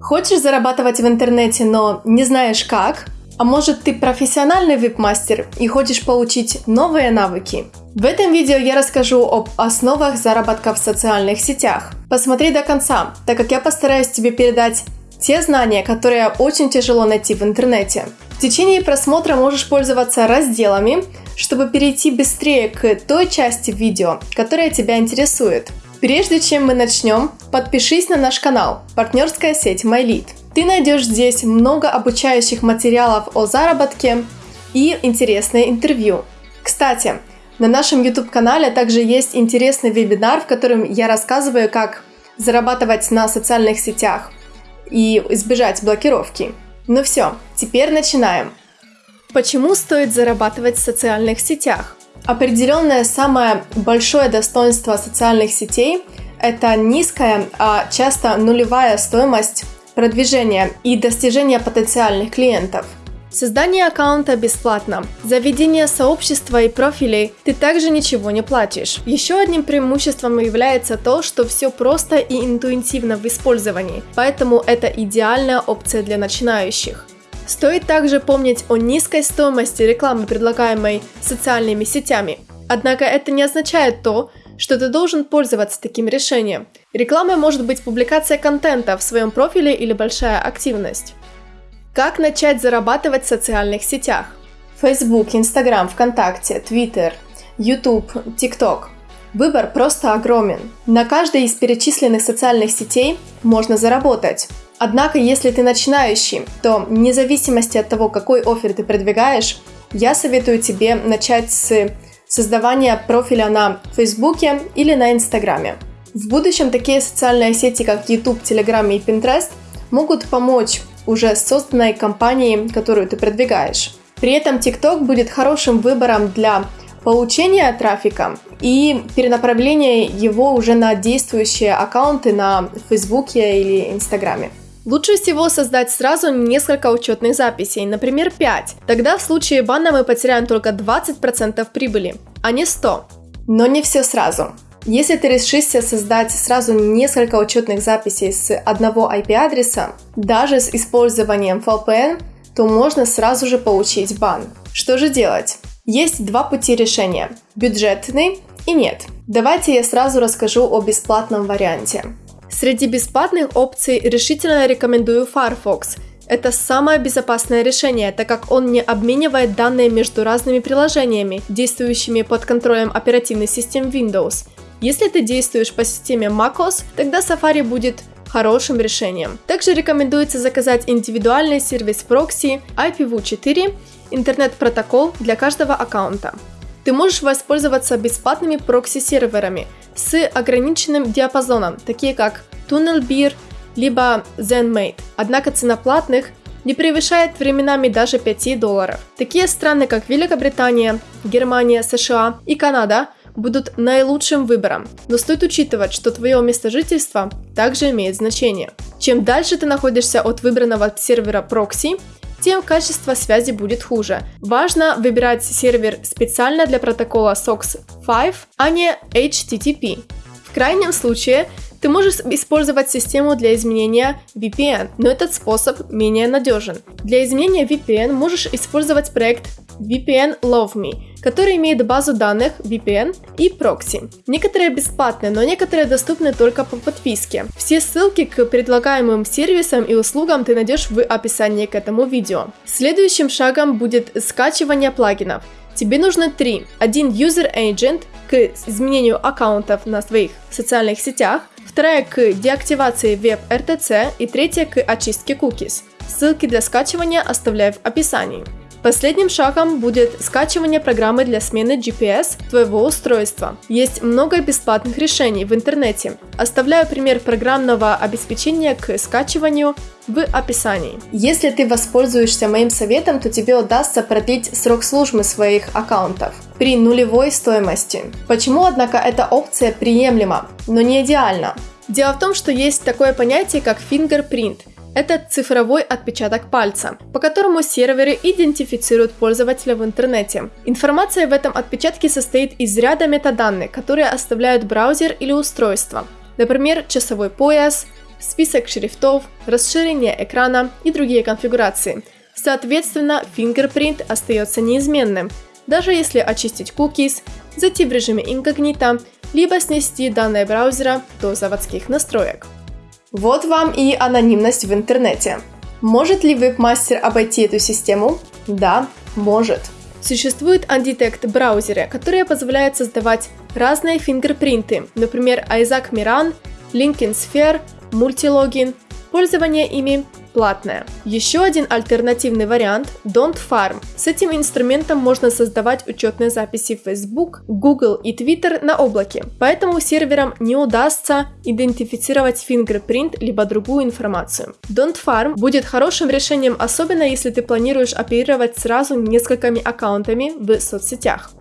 Хочешь зарабатывать в интернете, но не знаешь как? А может ты профессиональный веб-мастер и хочешь получить новые навыки? В этом видео я расскажу об основах заработка в социальных сетях. Посмотри до конца, так как я постараюсь тебе передать те знания, которые очень тяжело найти в интернете. В течение просмотра можешь пользоваться разделами, чтобы перейти быстрее к той части видео, которая тебя интересует. Прежде чем мы начнем, подпишись на наш канал «Партнерская сеть MyLead». Ты найдешь здесь много обучающих материалов о заработке и интересные интервью. Кстати, на нашем YouTube-канале также есть интересный вебинар, в котором я рассказываю, как зарабатывать на социальных сетях и избежать блокировки. Ну все, теперь начинаем. Почему стоит зарабатывать в социальных сетях? Определенное самое большое достоинство социальных сетей – это низкая, а часто нулевая стоимость продвижения и достижения потенциальных клиентов. Создание аккаунта бесплатно. За ведение сообщества и профилей ты также ничего не платишь. Еще одним преимуществом является то, что все просто и интуитивно в использовании, поэтому это идеальная опция для начинающих. Стоит также помнить о низкой стоимости рекламы, предлагаемой социальными сетями. Однако это не означает то, что ты должен пользоваться таким решением. Рекламой может быть публикация контента в своем профиле или большая активность. Как начать зарабатывать в социальных сетях? Facebook, Instagram, ВКонтакте, Twitter, YouTube, TikTok. Выбор просто огромен. На каждой из перечисленных социальных сетей можно заработать. Однако, если ты начинающий, то вне зависимости от того, какой офер ты продвигаешь, я советую тебе начать с создавания профиля на Фейсбуке или на Инстаграме. В будущем такие социальные сети, как YouTube, Telegram и Pinterest, могут помочь уже созданной компании, которую ты продвигаешь. При этом TikTok будет хорошим выбором для получения трафика и перенаправления его уже на действующие аккаунты на Фейсбуке или Инстаграме. Лучше всего создать сразу несколько учетных записей, например 5. Тогда в случае бана мы потеряем только 20% прибыли, а не 100. Но не все сразу. Если ты решишься создать сразу несколько учетных записей с одного IP-адреса, даже с использованием VPN, то можно сразу же получить бан. Что же делать? Есть два пути решения – бюджетный и нет. Давайте я сразу расскажу о бесплатном варианте. Среди бесплатных опций решительно рекомендую Firefox. Это самое безопасное решение, так как он не обменивает данные между разными приложениями, действующими под контролем оперативной системы Windows. Если ты действуешь по системе macOS, тогда Safari будет хорошим решением. Также рекомендуется заказать индивидуальный сервис прокси IPv4, интернет-протокол для каждого аккаунта. Ты можешь воспользоваться бесплатными прокси-серверами с ограниченным диапазоном, такие как TunnelBeer либо ZenMate. Однако цена платных не превышает временами даже 5 долларов. Такие страны, как Великобритания, Германия, США и Канада будут наилучшим выбором, но стоит учитывать, что твое место жительства также имеет значение. Чем дальше ты находишься от выбранного сервера прокси, тем качество связи будет хуже. Важно выбирать сервер специально для протокола SOX 5, а не HTTP. В крайнем случае, ты можешь использовать систему для изменения VPN, но этот способ менее надежен. Для изменения VPN можешь использовать проект VPN Love Me, который имеет базу данных VPN и прокси. Некоторые бесплатные, но некоторые доступны только по подписке. Все ссылки к предлагаемым сервисам и услугам ты найдешь в описании к этому видео. Следующим шагом будет скачивание плагинов. Тебе нужно три. Один User Agent к изменению аккаунтов на своих социальных сетях, вторая к деактивации веб-RTC и третья к очистке cookies. Ссылки для скачивания оставляю в описании. Последним шагом будет скачивание программы для смены GPS твоего устройства. Есть много бесплатных решений в интернете. Оставляю пример программного обеспечения к скачиванию в описании. Если ты воспользуешься моим советом, то тебе удастся продлить срок службы своих аккаунтов при нулевой стоимости. Почему, однако, эта опция приемлема, но не идеальна? Дело в том, что есть такое понятие, как fingerprint – Это цифровой отпечаток пальца, по которому серверы идентифицируют пользователя в интернете. Информация в этом отпечатке состоит из ряда метаданных, которые оставляют браузер или устройство. Например, часовой пояс, список шрифтов, расширение экрана и другие конфигурации. Соответственно, фингерпринт остается неизменным, даже если очистить cookies, зайти в режиме инкогнито, либо снести данные браузера до заводских настроек. Вот вам и анонимность в интернете. Может ли веб-мастер обойти эту систему? Да, может. Существует Undetect браузеры, которые позволяют создавать разные фингерпринты, например, Isaac Miran, LinkedIn Sphere, Multilogin. Пользование ими платная. Еще один альтернативный вариант – Don't Farm. С этим инструментом можно создавать учетные записи в Facebook, Google и Twitter на облаке, поэтому серверам не удастся идентифицировать фингерпринт либо другую информацию. Don't Farm будет хорошим решением, особенно если ты планируешь оперировать сразу несколькими аккаунтами в соцсетях.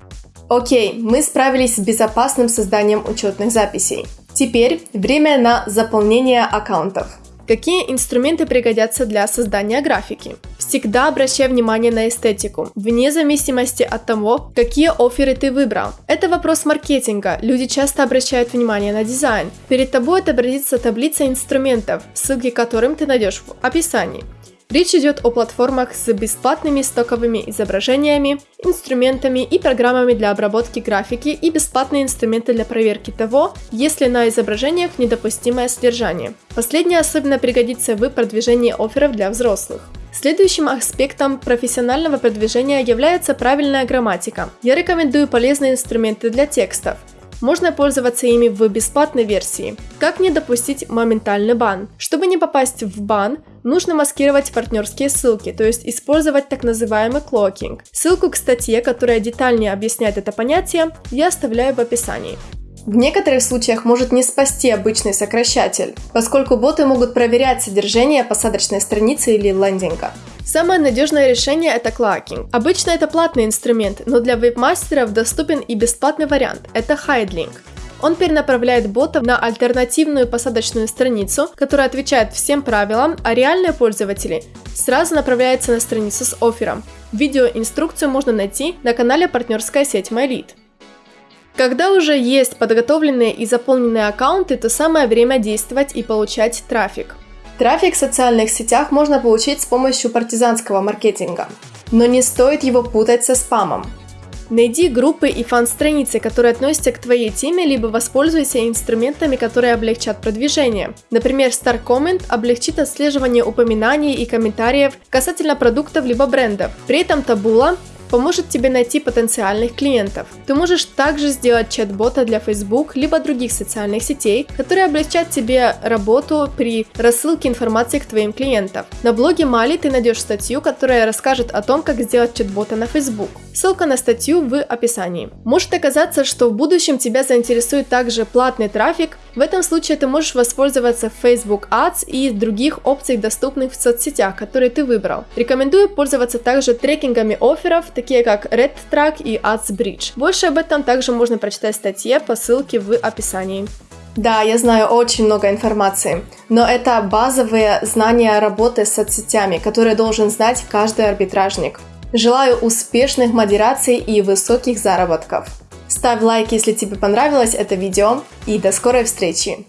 Окей, мы справились с безопасным созданием учетных записей. Теперь время на заполнение аккаунтов. Какие инструменты пригодятся для создания графики? Всегда обращай внимание на эстетику, вне зависимости от того, какие оферы ты выбрал. Это вопрос маркетинга, люди часто обращают внимание на дизайн. Перед тобой отобразится таблица инструментов, ссылки к которым ты найдешь в описании. Речь идет о платформах с бесплатными стоковыми изображениями, инструментами и программами для обработки графики и бесплатные инструменты для проверки того, если на изображениях недопустимое содержание. Последнее особенно пригодится в продвижении офферов для взрослых. Следующим аспектом профессионального продвижения является правильная грамматика. Я рекомендую полезные инструменты для текстов – можно пользоваться ими в бесплатной версии. Как не допустить моментальный бан? Чтобы не попасть в бан, нужно маскировать партнерские ссылки, то есть использовать так называемый клокинг. Ссылку к статье, которая детальнее объясняет это понятие, я оставляю в описании. В некоторых случаях может не спасти обычный сокращатель, поскольку боты могут проверять содержание посадочной страницы или лендинга. Самое надежное решение это клакинг. Обычно это платный инструмент, но для веб-мастеров доступен и бесплатный вариант – это хайдлинг. Он перенаправляет бота на альтернативную посадочную страницу, которая отвечает всем правилам, а реальные пользователи сразу направляются на страницу с оффером. Видеоинструкцию можно найти на канале партнерская сеть MyLead. Когда уже есть подготовленные и заполненные аккаунты, то самое время действовать и получать трафик. Трафик в социальных сетях можно получить с помощью партизанского маркетинга, но не стоит его путать со спамом. Найди группы и фан-страницы, которые относятся к твоей теме, либо воспользуйся инструментами, которые облегчат продвижение. Например, Star Comment облегчит отслеживание упоминаний и комментариев касательно продуктов либо брендов. При этом Taboola поможет тебе найти потенциальных клиентов. Ты можешь также сделать чат-бота для Facebook либо других социальных сетей, которые облегчат тебе работу при рассылке информации к твоим клиентам. На блоге Мали ты найдешь статью, которая расскажет о том, как сделать чат-бота на Facebook. Ссылка на статью в описании. Может оказаться, что в будущем тебя заинтересует также платный трафик. В этом случае ты можешь воспользоваться Facebook Ads и других опций, доступных в соцсетях, которые ты выбрал. Рекомендую пользоваться также трекингами офферов, такие как RedTrack и AdsBridge. Больше об этом также можно прочитать в статье по ссылке в описании. Да, я знаю очень много информации, но это базовые знания работы с соцсетями, которые должен знать каждый арбитражник. Желаю успешных модераций и высоких заработков. Ставь лайк, если тебе понравилось это видео, и до скорой встречи!